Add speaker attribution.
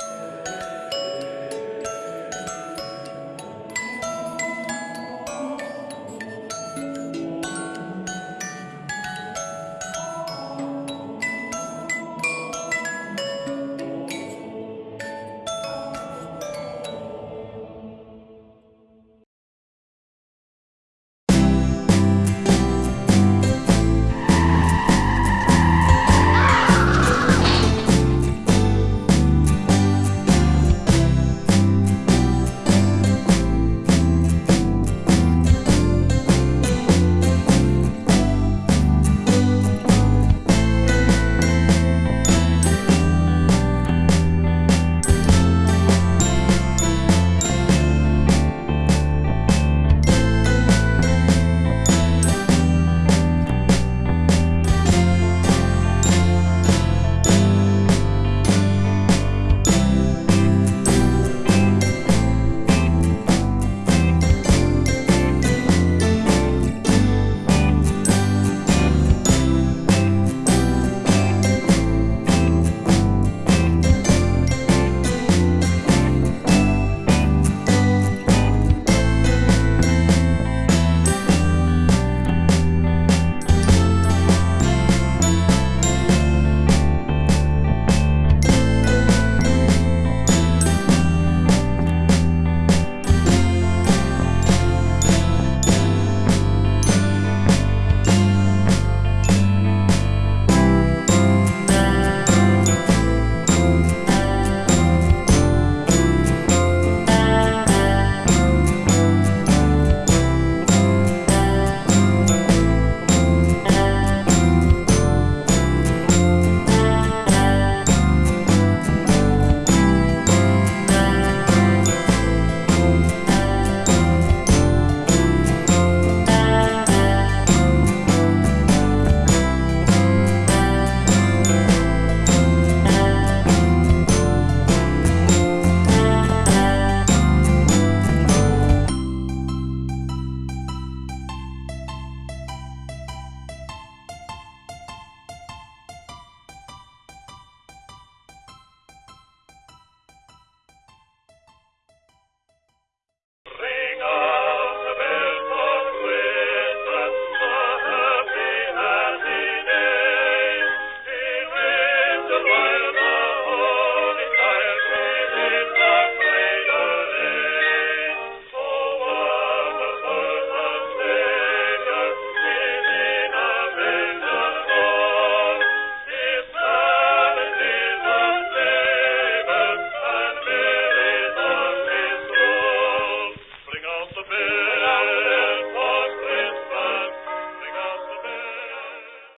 Speaker 1: you